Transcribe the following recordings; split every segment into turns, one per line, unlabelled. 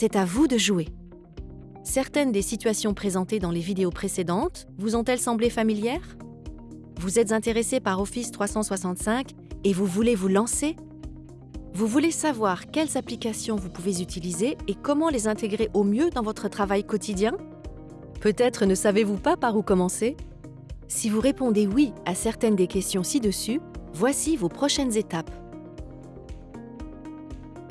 c'est à vous de jouer. Certaines des situations présentées dans les vidéos précédentes vous ont-elles semblé familières? Vous êtes intéressé par Office 365 et vous voulez vous lancer? Vous voulez savoir quelles applications vous pouvez utiliser et comment les intégrer au mieux dans votre travail quotidien? Peut-être ne savez-vous pas par où commencer? Si vous répondez oui à certaines des questions ci-dessus, voici vos prochaines étapes.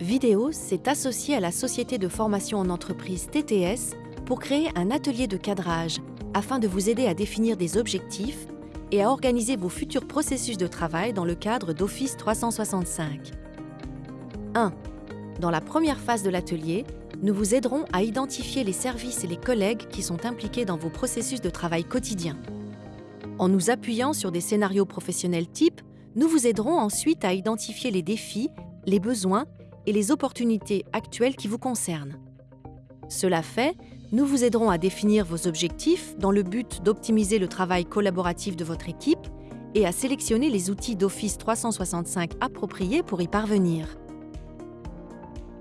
Vidéo s'est associé à la société de formation en entreprise TTS pour créer un atelier de cadrage afin de vous aider à définir des objectifs et à organiser vos futurs processus de travail dans le cadre d'Office 365. 1. Dans la première phase de l'atelier, nous vous aiderons à identifier les services et les collègues qui sont impliqués dans vos processus de travail quotidien. En nous appuyant sur des scénarios professionnels types, nous vous aiderons ensuite à identifier les défis, les besoins et les opportunités actuelles qui vous concernent. Cela fait, nous vous aiderons à définir vos objectifs dans le but d'optimiser le travail collaboratif de votre équipe et à sélectionner les outils d'Office 365 appropriés pour y parvenir.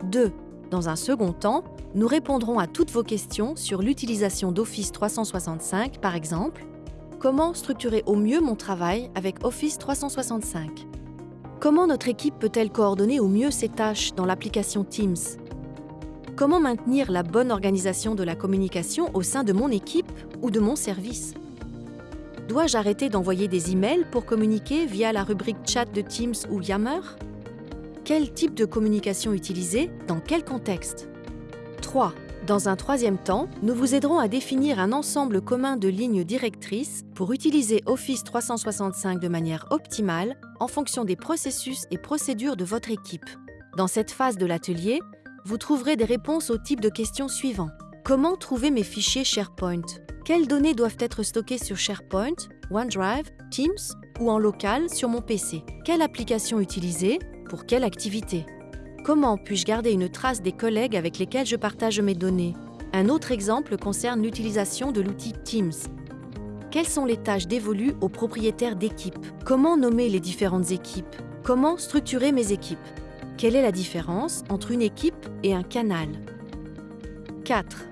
2. Dans un second temps, nous répondrons à toutes vos questions sur l'utilisation d'Office 365, par exemple, comment structurer au mieux mon travail avec Office 365 Comment notre équipe peut-elle coordonner au mieux ses tâches dans l'application Teams? Comment maintenir la bonne organisation de la communication au sein de mon équipe ou de mon service? Dois-je arrêter d'envoyer des emails pour communiquer via la rubrique chat de Teams ou Yammer? Quel type de communication utiliser? Dans quel contexte? 3. Dans un troisième temps, nous vous aiderons à définir un ensemble commun de lignes directrices pour utiliser Office 365 de manière optimale en fonction des processus et procédures de votre équipe. Dans cette phase de l'atelier, vous trouverez des réponses au type de questions suivants. Comment trouver mes fichiers SharePoint? Quelles données doivent être stockées sur SharePoint, OneDrive, Teams ou en local sur mon PC Quelle application utiliser? Pour quelle activité? Comment puis-je garder une trace des collègues avec lesquels je partage mes données? Un autre exemple concerne l'utilisation de l'outil Teams. Quelles sont les tâches dévolues aux propriétaires d'équipes? Comment nommer les différentes équipes? Comment structurer mes équipes? Quelle est la différence entre une équipe et un canal? 4.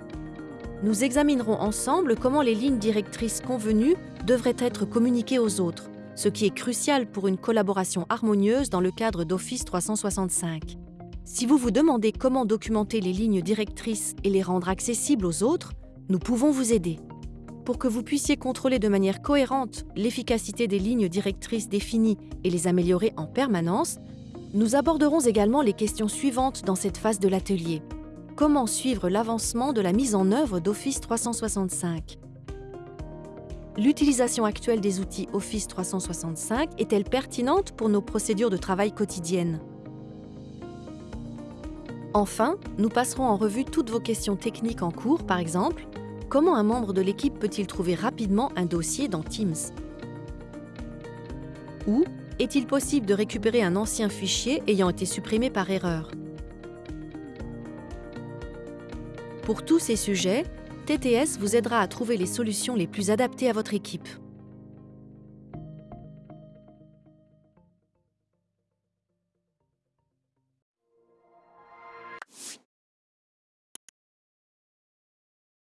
Nous examinerons ensemble comment les lignes directrices convenues devraient être communiquées aux autres, ce qui est crucial pour une collaboration harmonieuse dans le cadre d'Office 365. Si vous vous demandez comment documenter les lignes directrices et les rendre accessibles aux autres, nous pouvons vous aider. Pour que vous puissiez contrôler de manière cohérente l'efficacité des lignes directrices définies et les améliorer en permanence, nous aborderons également les questions suivantes dans cette phase de l'atelier. Comment suivre l'avancement de la mise en œuvre d'Office 365 L'utilisation actuelle des outils Office 365 est-elle pertinente pour nos procédures de travail quotidiennes? Enfin, nous passerons en revue toutes vos questions techniques en cours, par exemple, Comment un membre de l'équipe peut-il trouver rapidement un dossier dans Teams? Ou est-il possible de récupérer un ancien fichier ayant été supprimé par erreur? Pour tous ces sujets, TTS vous aidera à trouver les solutions les plus adaptées à votre équipe.